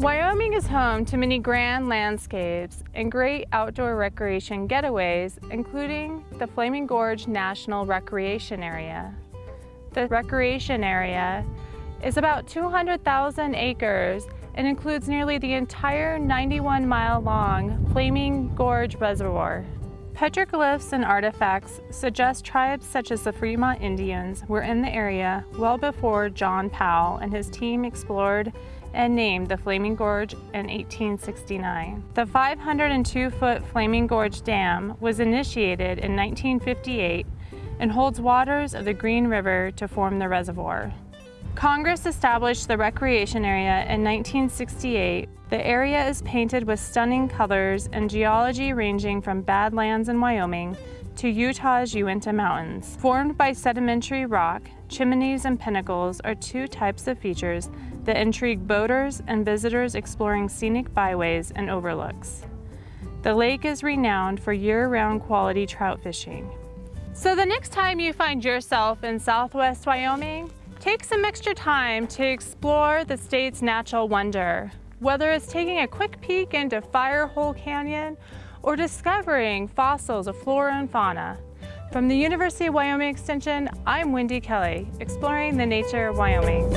Wyoming is home to many grand landscapes and great outdoor recreation getaways, including the Flaming Gorge National Recreation Area. The recreation area is about 200,000 acres and includes nearly the entire 91 mile long Flaming Gorge Reservoir. Petroglyphs and artifacts suggest tribes such as the Fremont Indians were in the area well before John Powell and his team explored and named the Flaming Gorge in 1869. The 502-foot Flaming Gorge Dam was initiated in 1958 and holds waters of the Green River to form the reservoir. Congress established the recreation area in 1968. The area is painted with stunning colors and geology ranging from Badlands in Wyoming to Utah's Uinta Mountains. Formed by sedimentary rock, chimneys and pinnacles are two types of features that intrigue boaters and visitors exploring scenic byways and overlooks. The lake is renowned for year-round quality trout fishing. So the next time you find yourself in southwest Wyoming, take some extra time to explore the state's natural wonder. Whether it's taking a quick peek into Firehole Canyon or discovering fossils of flora and fauna. From the University of Wyoming Extension, I'm Wendy Kelly, exploring the nature of Wyoming.